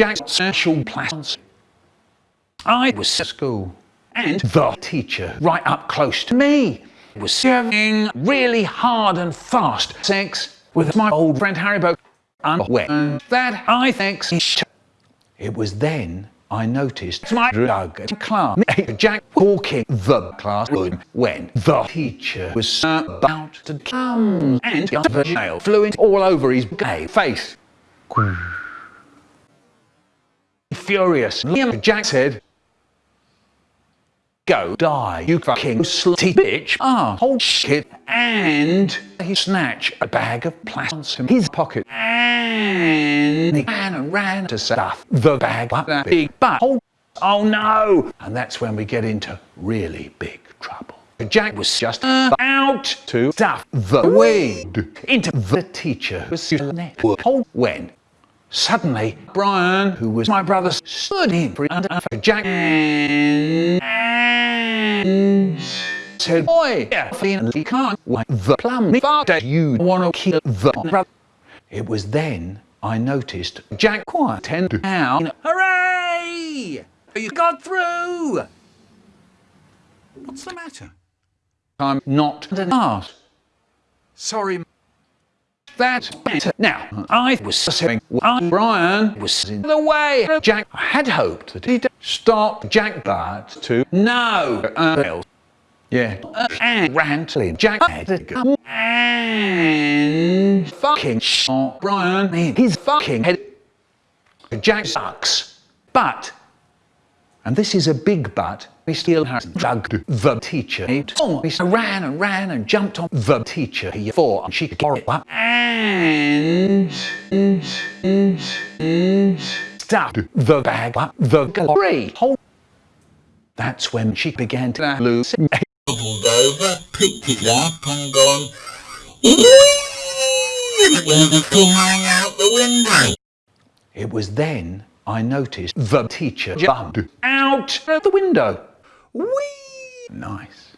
Jack's special plans. I was at school, and the teacher, right up close to me, was serving really hard and fast sex with my old friend Haribo. And when that I think it was then I noticed my drug class Jack walking the classroom when the teacher was about to come and the jail fluent all over his gay face. Furious, Jack said, Go die, you fucking slutty bitch. Ah, hold shit. And he snatched a bag of plants from his pocket. And he ran and ran to stuff the bag up that big butt. Oh no! And that's when we get into really big trouble. Jack was just about to stuff the weed into the teacher's network. When Suddenly, Brian, who was my brother, stood in for Jack and said, Boy, definitely can't wait the plum father you want to kill the brother. It was then I noticed Jack quiet and down. Hooray! You got through! What's the matter? I'm not an ass. Sorry. That's better. Now, I was saying Brian was in the way. Jack had hoped that he'd stop Jack Bart to no. Uh, yeah. Uh, and Rantlin Jack had to go and fucking shot Brian in his fucking head. Jack sucks. But, and this is a big but, he still has drugged the teacher. He ran and ran and jumped on the teacher he thought she could and stuffed the bag the gallery. That's when she began to lose Pulled over, picked it up and gone, it went flying out the window. It was then I noticed the teacher jumped out of the window. Whee! Nice.